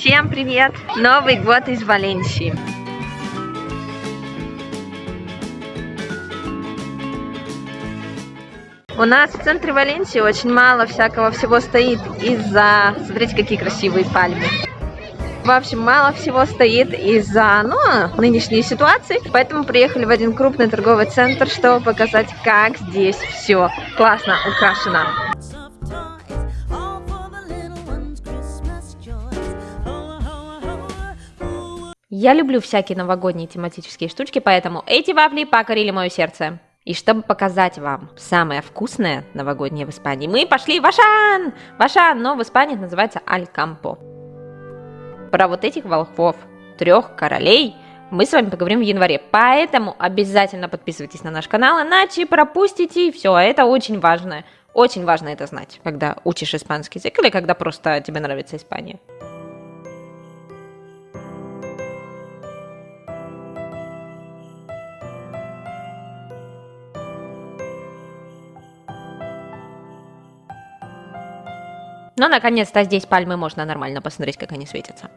Всем привет! Новый год из Валенсии. У нас в центре Валенсии очень мало всякого всего стоит из-за... Смотрите, какие красивые пальмы. В общем, мало всего стоит из-за ну, нынешней ситуации, поэтому приехали в один крупный торговый центр, чтобы показать, как здесь все классно украшено. Я люблю всякие новогодние тематические штучки, поэтому эти вафли покорили мое сердце. И чтобы показать вам самое вкусное новогоднее в Испании, мы пошли в Ашан! В Ашан, но в Испании это называется Алькампо. Про вот этих волхвов, трех королей, мы с вами поговорим в январе. Поэтому обязательно подписывайтесь на наш канал, иначе пропустите все. Это очень важно. Очень важно это знать, когда учишь испанский язык или когда просто тебе нравится Испания. Но наконец-то здесь пальмы можно нормально посмотреть, как они светятся.